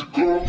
go.